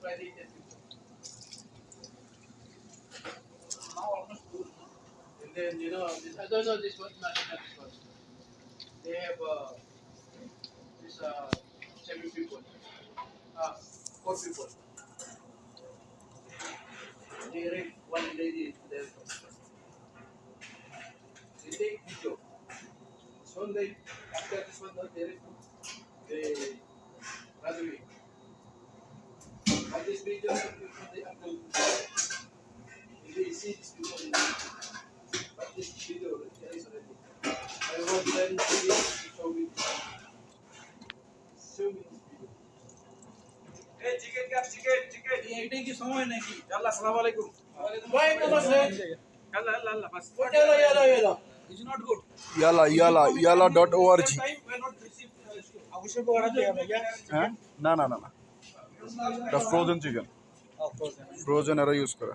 Friday ten. Now almost then you know this this one not this. They have this uh people. Four people. One lady there. Take after this this video you see this before but this video is already I want them to be show me show me this video hey chicken kap chicken chicken ye eating ki samay naki allah assalam alaikum why no bas allah allah allah bas what yalla yalla yalla is not good yalla yalla yalla.org ना ना ना ना এটা frozen chicken frozen এরা use করে।